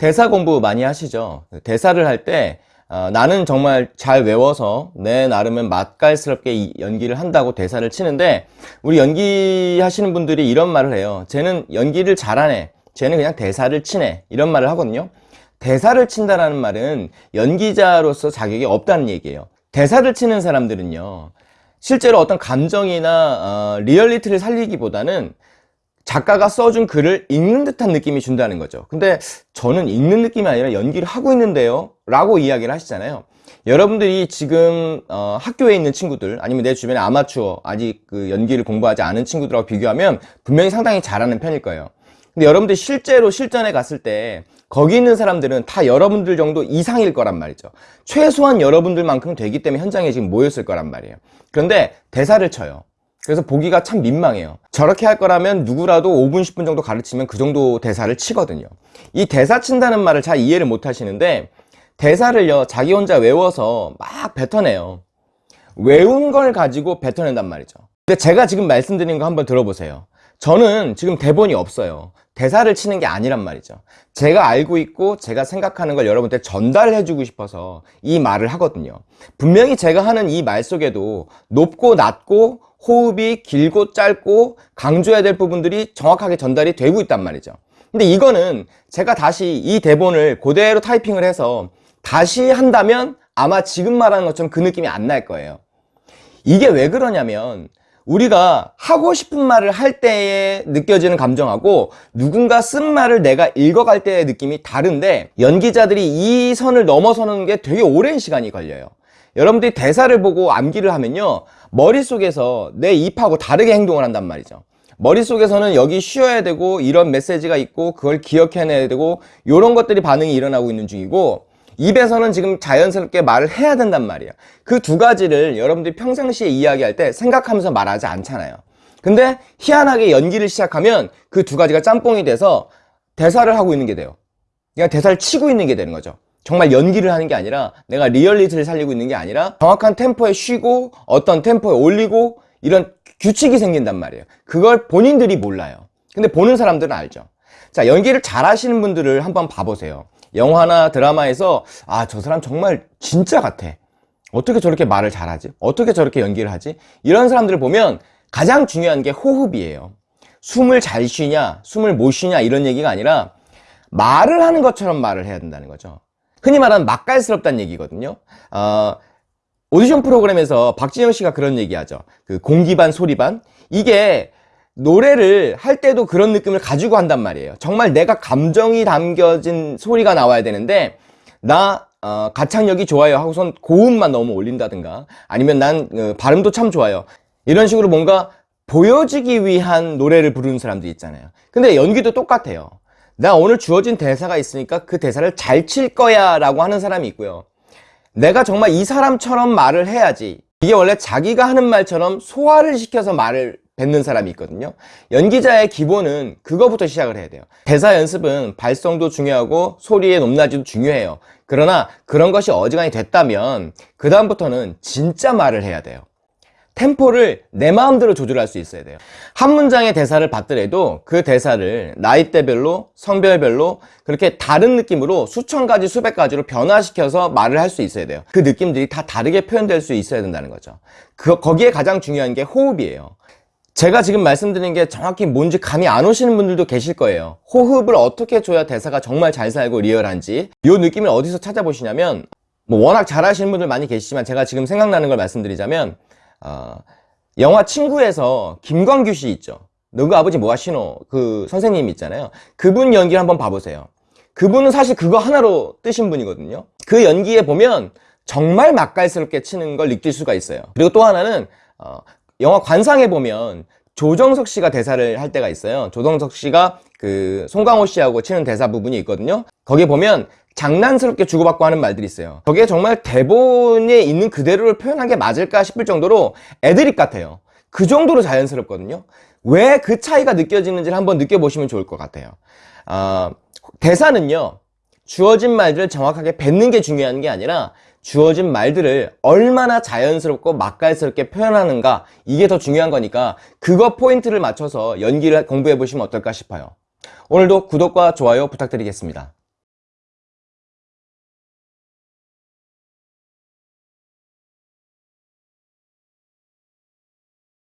대사 공부 많이 하시죠? 대사를 할때 어, 나는 정말 잘 외워서 내 나름은 맛깔스럽게 이 연기를 한다고 대사를 치는데 우리 연기하시는 분들이 이런 말을 해요. 쟤는 연기를 잘하네. 쟤는 그냥 대사를 치네. 이런 말을 하거든요. 대사를 친다라는 말은 연기자로서 자격이 없다는 얘기예요. 대사를 치는 사람들은요. 실제로 어떤 감정이나 어, 리얼리티를 살리기보다는 작가가 써준 글을 읽는 듯한 느낌이 준다는 거죠. 근데 저는 읽는 느낌이 아니라 연기를 하고 있는데요. 라고 이야기를 하시잖아요. 여러분들이 지금 어, 학교에 있는 친구들 아니면 내 주변에 아마추어 아직 그 연기를 공부하지 않은 친구들하고 비교하면 분명히 상당히 잘하는 편일 거예요. 근데 여러분들 실제로 실전에 갔을 때 거기 있는 사람들은 다 여러분들 정도 이상일 거란 말이죠. 최소한 여러분들만큼 되기 때문에 현장에 지금 모였을 거란 말이에요. 그런데 대사를 쳐요 그래서 보기가 참 민망해요. 저렇게 할 거라면 누구라도 5분 10분 정도 가르치면 그 정도 대사를 치거든요. 이 대사 친다는 말을 잘 이해를 못 하시는데 대사를요 자기 혼자 외워서 막 뱉어내요. 외운 걸 가지고 뱉어낸단 말이죠. 근데 제가 지금 말씀드린 거 한번 들어보세요 저는 지금 대본이 없어요. 대사를 치는 게 아니란 말이죠. 제가 알고 있고 제가 생각하는 걸 여러분한테 전달해 주고 싶어서 이 말을 하거든요. 분명히 제가 하는 이 말 속에도 높고 낮고 호흡이 길고 짧고 강조해야 될 부분들이 정확하게 전달이 되고 있단 말이죠. 근데 이거는 제가 다시 이 대본을 그대로 타이핑을 해서 다시 한다면 아마 지금 말하는 것처럼 그 느낌이 안 날 거예요. 이게 왜 그러냐면 우리가 하고 싶은 말을 할 때에 느껴지는 감정하고 누군가 쓴 말을 내가 읽어갈 때의 느낌이 다른데 연기자들이 이 선을 넘어서는 게 되게 오랜 시간이 걸려요. 여러분들이 대사를 보고 암기를 하면요 머릿속에서 내 입하고 다르게 행동을 한단 말이죠. 머릿속에서는 여기 쉬어야 되고 이런 메시지가 있고 그걸 기억해내야 되고 이런 것들이 반응이 일어나고 있는 중이고 입에서는 지금 자연스럽게 말을 해야 된단 말이에요 그두 가지를 여러분들이 평상시에 이야기할 때 생각하면서 말하지 않잖아요. 근데 희한하게 연기를 시작하면 그 두 가지가 짬뽕이 돼서 대사를 하고 있는 게 돼요. 그냥 대사를 치고 있는 게 되는 거죠. 정말 연기를 하는 게 아니라 내가 리얼리티를 살리고 있는 게 아니라 정확한 템포에 쉬고 어떤 템포에 올리고 이런 규칙이 생긴단 말이에요. 그걸 본인들이 몰라요. 근데 보는 사람들은 알죠 자 연기를 잘 하시는 분들을 한번 봐보세요. 영화나 드라마에서 아 저 사람 정말 진짜 같아. 어떻게 저렇게 말을 잘하지? 어떻게 저렇게 연기를 하지? 이런 사람들을 보면 가장 중요한 게 호흡이에요. 숨을 잘 쉬냐 숨을 못 쉬냐 이런 얘기가 아니라 말을 하는 것처럼 말을 해야 된다는 거죠. 흔히 말하는 맛깔스럽다는 얘기거든요. 어, 오디션 프로그램에서 박진영 씨가 그런 얘기하죠. 그 공기 반 소리 반. 이게 노래를 할 때도 그런 느낌을 가지고 한단 말이에요. 정말 내가 감정이 담겨진 소리가 나와야 되는데 나 어, 가창력이 좋아요 하고선 고음만 너무 올린다든가 아니면 난 어, 발음도 참 좋아요. 이런 식으로 뭔가 보여지기 위한 노래를 부르는 사람들이 있잖아요. 근데 연기도 똑같아요. 나 오늘 주어진 대사가 있으니까 그 대사를 잘 칠 거야 라고 하는 사람이 있고요. 내가 정말 이 사람처럼 말을 해야지 이게 원래 자기가 하는 말처럼 소화를 시켜서 말을 뱉는 사람이 있거든요. 연기자의 기본은 그거부터 시작을 해야 돼요. 대사 연습은 발성도 중요하고 소리의 높낮이도 중요해요. 그러나 그런 것이 어지간히 됐다면 그 다음부터는 진짜 말을 해야 돼요. 템포를 내 마음대로 조절할 수 있어야 돼요. 한 문장의 대사를 받더라도 그 대사를 나이대별로 성별별로 그렇게 다른 느낌으로 수천 가지 수백 가지로 변화시켜서 말을 할 수 있어야 돼요. 그 느낌들이 다 다르게 표현될 수 있어야 된다는 거죠. 그, 거기에 가장 중요한 게 호흡이에요 제가 지금 말씀드린 게 정확히 뭔지 감이 안 오시는 분들도 계실 거예요. 호흡을 어떻게 줘야 대사가 정말 잘 살고 리얼한지 이 느낌을 어디서 찾아보시냐면 뭐 워낙 잘하시는 분들 많이 계시지만 제가 지금 생각나는 걸 말씀드리자면 어, 영화 친구에서 김광규 씨 있죠. 너그 아버지 뭐 하시노 그 선생님 있잖아요. 그분 연기를 한번 봐보세요. 그분은 사실 그거 하나로 뜨신 분이거든요. 그 연기에 보면 정말 맛깔스럽게 치는 걸 느낄 수가 있어요. 그리고 또 하나는 어, 영화 관상에 보면 조정석 씨가 대사를 할 때가 있어요. 조정석 씨가 그 송강호 씨하고 치는 대사 부분이 있거든요. 거기에 보면 장난스럽게 주고받고 하는 말들이 있어요. 저게 정말 대본에 있는 그대로를 표현한 게 맞을까 싶을 정도로 애드립 같아요. 그 정도로 자연스럽거든요. 왜 그 차이가 느껴지는지를 한번 느껴보시면 좋을 것 같아요. 어, 대사는요 주어진 말들을 정확하게 뱉는 게 중요한 게 아니라 주어진 말들을 얼마나 자연스럽고 맛깔스럽게 표현하는가 이게 더 중요한 거니까 그거 포인트를 맞춰서 연기를 공부해 보시면 어떨까 싶어요. 오늘도 구독과 좋아요 부탁드리겠습니다